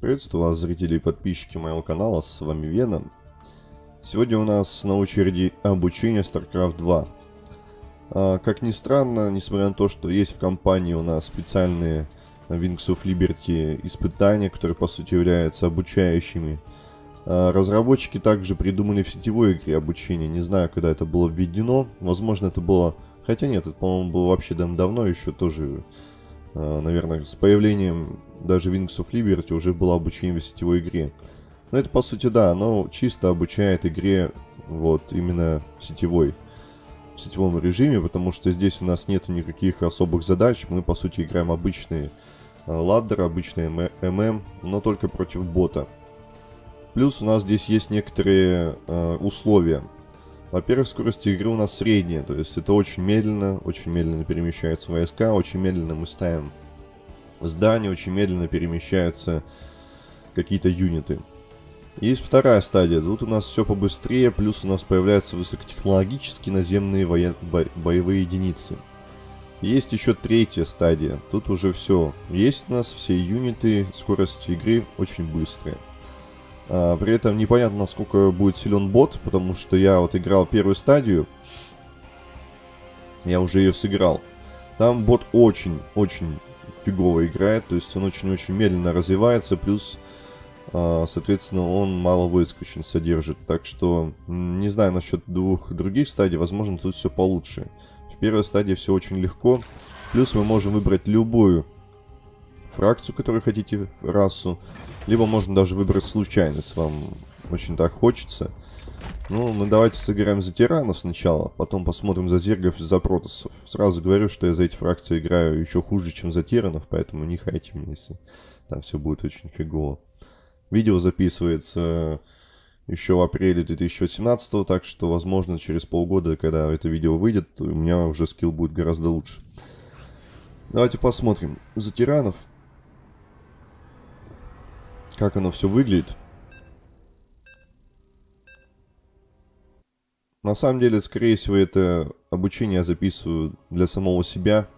Приветствую вас, зрители и подписчики моего канала, с вами Веном. Сегодня у нас на очереди обучение StarCraft 2. А, как ни странно, несмотря на то, что есть в компании у нас специальные Wings of Liberty испытания, которые по сути являются обучающими, а, разработчики также придумали в сетевой игре обучение. Не знаю, когда это было введено. Возможно, это было... Хотя нет, это, по-моему, было вообще давно еще тоже наверное, с появлением даже Wings of Liberty уже было обучение в сетевой игре. Но это, по сути, да, оно чисто обучает игре вот именно сетевой, в сетевом режиме, потому что здесь у нас нет никаких особых задач. Мы, по сути, играем обычные а, ладдеры, обычные ММ, но только против бота. Плюс у нас здесь есть некоторые э, условия. Во-первых, скорость игры у нас средняя, то есть это очень медленно, очень медленно перемещаются войска, очень медленно мы ставим здания, очень медленно перемещаются какие-то юниты. Есть вторая стадия, тут у нас все побыстрее, плюс у нас появляются высокотехнологические наземные воен... бо... боевые единицы. Есть еще третья стадия, тут уже все. Есть у нас все юниты, скорость игры очень быстрая. А, при этом непонятно, насколько будет силен бот, потому что я вот играл первую стадию. Я уже ее сыграл. Там бот очень-очень фигово играет, то есть он очень-очень медленно развивается, плюс, а, соответственно, он мало войск очень содержит. Так что, не знаю насчет двух других стадий, возможно, тут все получше. В первой стадии все очень легко, плюс мы можем выбрать любую фракцию, которую хотите, расу. Либо можно даже выбрать случайность, вам очень так хочется. Ну, мы давайте сыграем за тиранов сначала, потом посмотрим за зергов и за протасов. Сразу говорю, что я за эти фракции играю еще хуже, чем за тиранов, поэтому не хайте меня, если там все будет очень фигово. Видео записывается еще в апреле 2017, так что, возможно, через полгода, когда это видео выйдет, у меня уже скилл будет гораздо лучше. Давайте посмотрим. За тиранов как оно все выглядит. На самом деле, скорее всего, это обучение я записываю для самого себя.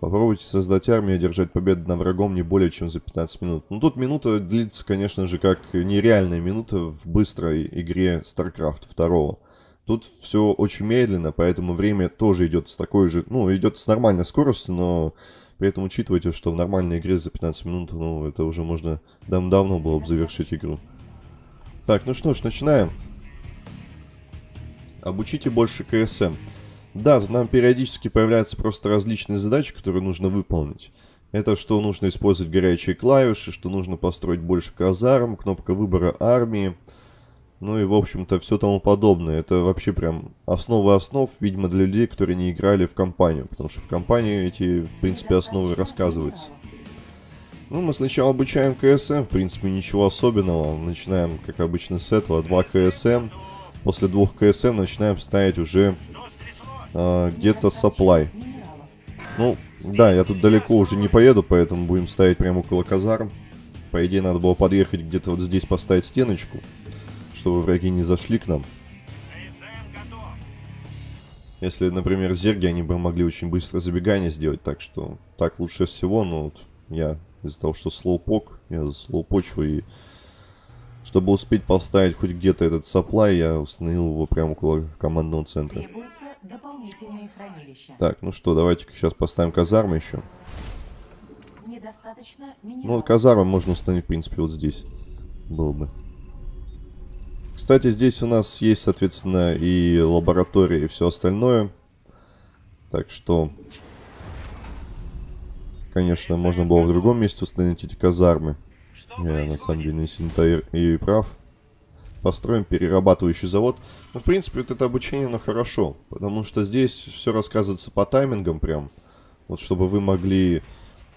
Попробуйте создать армию и одержать победу над врагом не более чем за 15 минут. Ну, тут минута длится, конечно же, как нереальная минута в быстрой игре StarCraft 2. Тут все очень медленно, поэтому время тоже идет с такой же... Ну, идет с нормальной скоростью, но при этом учитывайте, что в нормальной игре за 15 минут, ну, это уже можно дав давно было бы завершить игру. Так, ну что ж, начинаем. Обучите больше КСМ. Да, тут нам периодически появляются просто различные задачи, которые нужно выполнить. Это что нужно использовать горячие клавиши, что нужно построить больше казарм, кнопка выбора армии. Ну и, в общем-то, все тому подобное. Это вообще прям основы основ, видимо, для людей, которые не играли в компанию. Потому что в компании эти, в принципе, основы рассказываются. Ну, мы сначала обучаем КСМ, в принципе, ничего особенного. Начинаем, как обычно, с этого. Два КСМ. После двух КСМ начинаем ставить уже э, где-то supply. Ну, да, я тут далеко уже не поеду, поэтому будем ставить прямо около казарм. По идее, надо было подъехать где-то вот здесь, поставить стеночку чтобы враги не зашли к нам. Если, например, зерги, они бы могли очень быстро забегание сделать, так что так лучше всего, но вот я из-за того, что слоупок, я за слоупочу и чтобы успеть поставить хоть где-то этот саплай, я установил его прямо около командного центра. Так, ну что, давайте сейчас поставим казармы еще. Ну, вот казармы можно установить, в принципе, вот здесь. Было бы. Кстати, здесь у нас есть, соответственно, и лаборатория, и все остальное. Так что, конечно, можно было в другом месте установить эти казармы. Я, на самом деле, не сильно и прав. Построим перерабатывающий завод. Ну, в принципе, вот это обучение, оно хорошо. Потому что здесь все рассказывается по таймингам прям. Вот чтобы вы могли,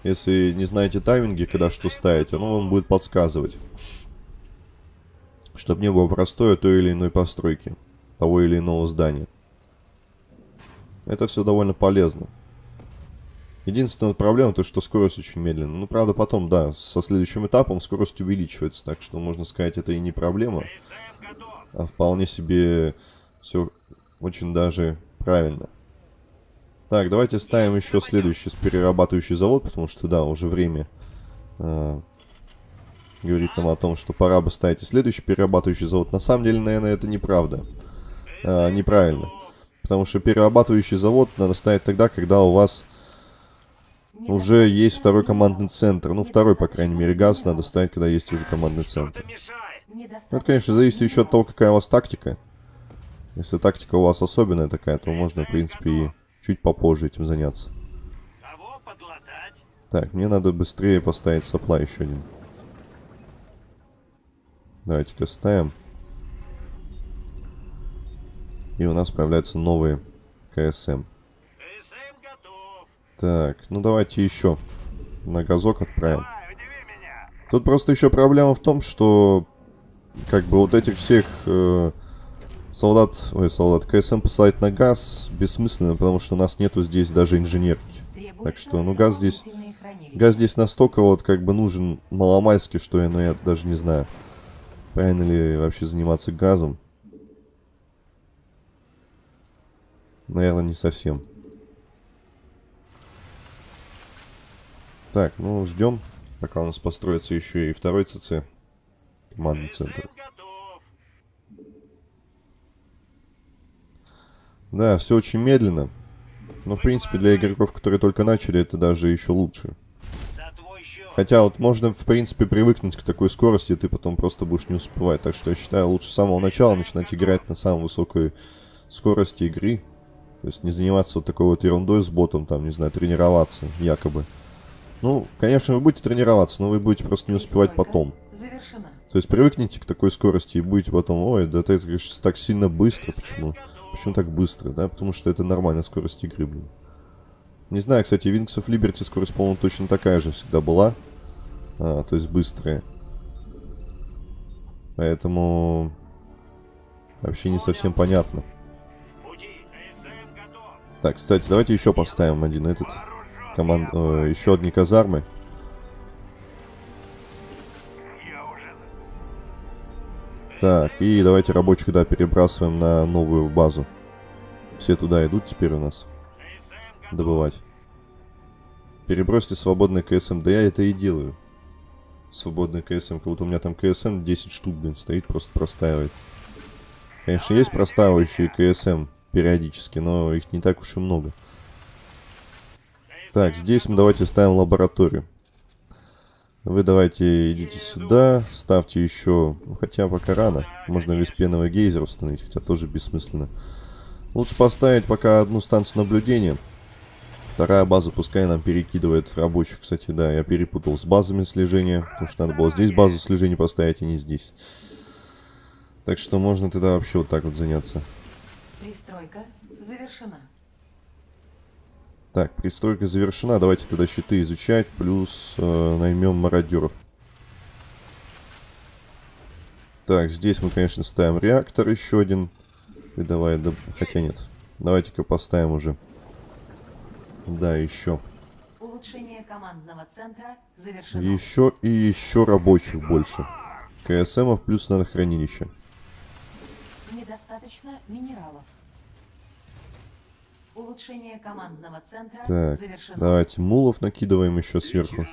если не знаете тайминги, когда что ставить, оно вам будет подсказывать чтобы не было простое той или иной постройки, того или иного здания. Это все довольно полезно. Единственная проблема, то что скорость очень медленная. Ну, правда, потом, да, со следующим этапом скорость увеличивается, так что, можно сказать, это и не проблема, а вполне себе все очень даже правильно. Так, давайте ставим еще следующий перерабатывающий завод, потому что, да, уже время э, говорит нам о том, что пора бы ставить следующий перерабатывающий завод. На самом деле, наверное, это неправда. Э, неправильно. Потому что перерабатывающий завод надо ставить тогда, когда у вас уже есть второй командный центр. Ну, второй, по крайней мере, газ надо ставить, когда есть уже командный центр. Ну, это, конечно, зависит еще от того, какая у вас тактика. Если тактика у вас особенная такая, то можно, в принципе, и чуть попозже этим заняться. Так, мне надо быстрее поставить сопла еще один. Давайте-ка ставим. И у нас появляются новые КСМ. Так, ну давайте еще на газок отправим. Тут просто еще проблема в том, что как бы вот этих всех э, солдат, ой, солдат, КСМ посылать на газ бессмысленно, потому что у нас нету здесь даже инженерки. Так что, ну газ здесь, газ здесь настолько вот как бы нужен маломальски, что я, ну я даже не знаю, правильно ли вообще заниматься газом. Наверное, не совсем. Так, ну ждем, пока у нас построится еще и второй ЦЦ. Командный центр. Да, все очень медленно. Но, в принципе, для игроков, которые только начали, это даже еще лучше. Хотя вот можно, в принципе, привыкнуть к такой скорости, и ты потом просто будешь не успевать. Так что я считаю, лучше с самого начала начинать играть на самой высокой скорости игры. То есть не заниматься вот такой вот ерундой с ботом, там, не знаю, тренироваться, якобы. Ну, конечно, вы будете тренироваться, но вы будете просто не успевать потом. То есть привыкните к такой скорости и будете потом, ой, да это, конечно, так сильно быстро, почему? Почему так быстро, да? Потому что это нормальная скорость игры, блин. Не знаю, кстати, Wings of Liberty скорость, по-моему, точно такая же всегда была. А, то есть быстрая. Поэтому... Вообще не совсем понятно. Так, кстати, давайте еще поставим один этот... Команд... Э, еще одни казармы. Так, и давайте рабочих, да, перебрасываем на новую базу. Все туда идут теперь у нас. Добывать. Перебросьте свободный КСМ. Да я это и делаю. Свободный КСМ. Как будто у меня там КСМ 10 штук, блин, стоит, просто простаивает. Конечно, есть простаивающие КСМ периодически, но их не так уж и много. Так, здесь мы давайте ставим лабораторию. Вы давайте идите сюда, ставьте еще, ну, хотя пока рано, можно леспеновый гейзер установить, хотя тоже бессмысленно. Лучше поставить пока одну станцию наблюдения. Вторая база пускай нам перекидывает рабочих, кстати, да, я перепутал с базами слежения, потому что надо было здесь базу слежения поставить, а не здесь. Так что можно тогда вообще вот так вот заняться. Пристройка завершена. Так, пристройка завершена. Давайте тогда щиты изучать. Плюс э, наймем мародеров. Так, здесь мы, конечно, ставим реактор еще один. И давай, да, хотя нет. Давайте-ка поставим уже. Да, еще. Улучшение командного центра завершено. Еще и еще рабочих больше. КСМов плюс надо хранилище. Недостаточно минералов. Улучшение командного центра так, завершено. давайте мулов накидываем еще сверху.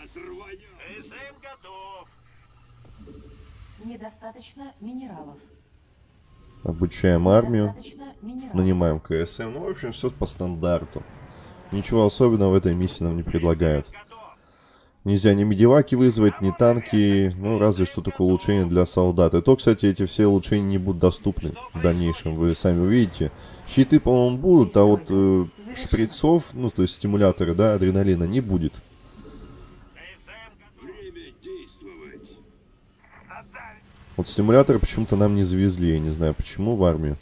Недостаточно минералов. Обучаем армию. Нанимаем КСМ. Ну, в общем, все по стандарту. Ничего особенного в этой миссии нам не предлагают. Нельзя ни медиваки вызвать, ни танки, ну, разве что только улучшение для солдат. И то, кстати, эти все улучшения не будут доступны в дальнейшем, вы сами увидите. Щиты, по-моему, будут, а вот э, шприцов, ну, то есть стимуляторы, да, адреналина не будет. Вот стимуляторы почему-то нам не завезли, я не знаю почему в армию.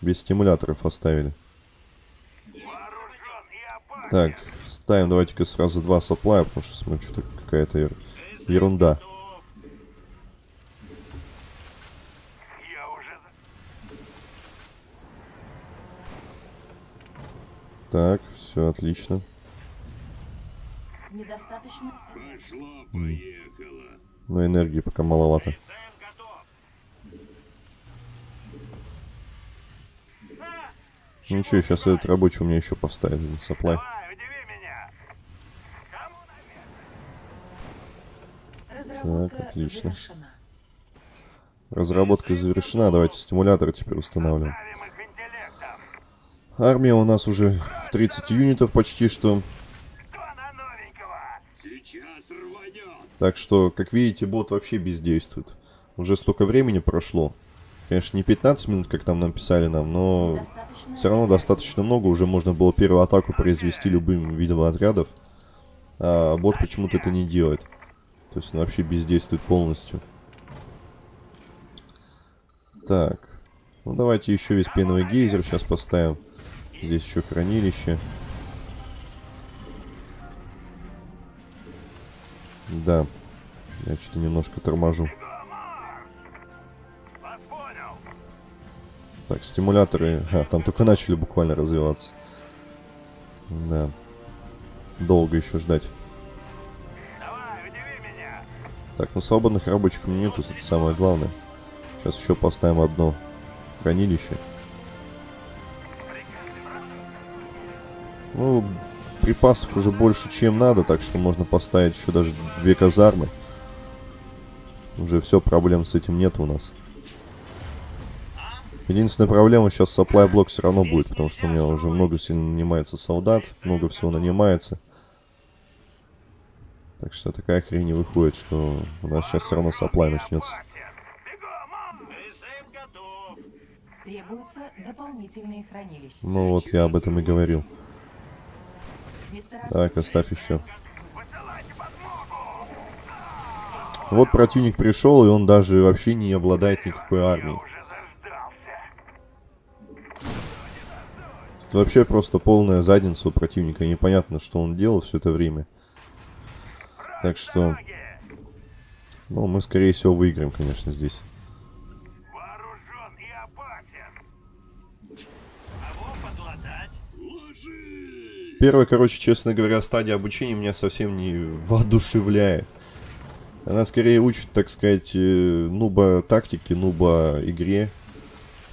Без стимуляторов оставили. Так, ставим давайте-ка сразу два соплая, потому что смотрю, что-то какая-то ерунда. Так, все отлично. Недостаточно. Пошло, поехало. Но энергии пока маловато. Ну ничего, сейчас этот рабочий у меня еще поставит на supply. Разработка отлично. завершена. Разработка завершена. Давайте стимуляторы теперь устанавливаем. Армия у нас уже в 30 юнитов почти что. Так что, как видите, бот вообще бездействует. Уже столько времени прошло. Конечно, не 15 минут, как там нам писали нам, но Достаточно все равно достаточно много. Уже можно было первую атаку произвести любым видом отрядов. А бот почему-то это не делает. То есть он вообще бездействует полностью. Так. Ну давайте еще весь пеновый гейзер сейчас поставим. Здесь еще хранилище. Да. Я что-то немножко торможу. Так, стимуляторы... А, там только начали буквально развиваться. Да. Долго еще ждать. Так, ну свободных рабочих у меня нету, это самое главное. Сейчас еще поставим одно хранилище. Ну, припасов уже больше, чем надо, так что можно поставить еще даже две казармы. Уже все, проблем с этим нет у нас. Единственная проблема сейчас supply блок все равно будет, потому что у меня уже много сильно нанимается солдат, много всего нанимается. Так что такая хрень не выходит, что у нас сейчас все равно supply начнется. Требуются дополнительные хранилища. Ну вот, я об этом и говорил. Так, оставь еще. Вот противник пришел, и он даже вообще не обладает никакой армией. Тут вообще просто полная задница у противника. Непонятно, что он делал все это время. Так что... Ну, мы, скорее всего, выиграем, конечно, здесь. Первая, короче, честно говоря, стадия обучения меня совсем не воодушевляет. Она скорее учит, так сказать, э, нуба тактики, нуба игре.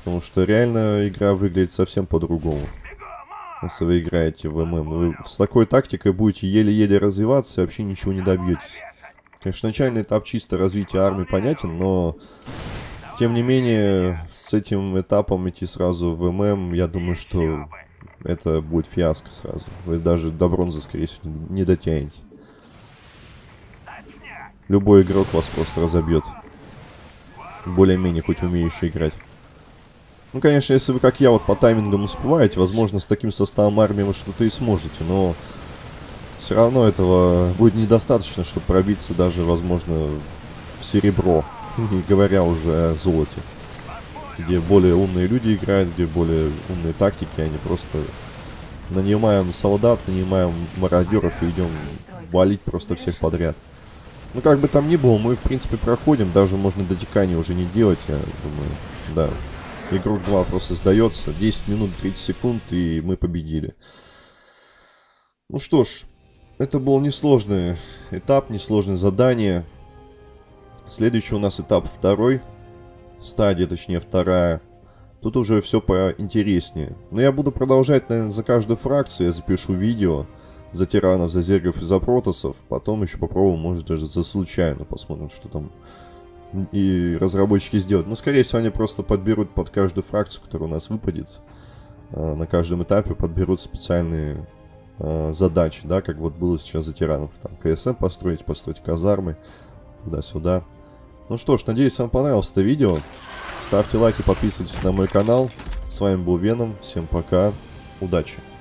Потому что реально игра выглядит совсем по-другому. Если вы играете в ММ. Вы с такой тактикой будете еле-еле развиваться и вообще ничего не добьетесь. Конечно, начальный этап чисто развития армии понятен, но... Тем не менее, с этим этапом идти сразу в ММ, я думаю, что это будет фиаско сразу. Вы даже до бронзы, скорее всего, не не дотянете. Любой игрок вас просто разобьет. Более-менее хоть умеющий играть. Ну, конечно, если вы, как я, вот по таймингам успеваете, возможно, с таким составом армии вы что-то и сможете, но все равно этого будет недостаточно, чтобы пробиться даже, возможно, в серебро, не говоря уже о золоте. Где более умные люди играют, где более умные тактики, они просто нанимаем солдат, нанимаем мародеров и идем валить просто всех подряд. Ну, как бы там ни было, мы, в принципе, проходим. Даже можно дотекания уже не делать, я думаю. Да. Игрок 2 просто сдается. 10 минут 30 секунд, и мы победили. Ну что ж, это был несложный этап, несложное задание. Следующий у нас этап второй. Стадия, точнее, вторая. Тут уже все поинтереснее. Но я буду продолжать, наверное, за каждую фракцию. Я запишу видео за тиранов, за зергов и за протосов. Потом еще попробую, может, даже за случайно. Посмотрим, что там и разработчики сделают. Но, скорее всего, они просто подберут под каждую фракцию, которая у нас выпадет. э, На каждом этапе подберут специальные э, задачи, да, как вот было сейчас за тиранов. Там КСМ построить, построить казармы, туда-сюда. Ну что ж, надеюсь, вам понравилось это видео. Ставьте лайки, подписывайтесь на мой канал. С вами был Веном. Всем пока. Удачи.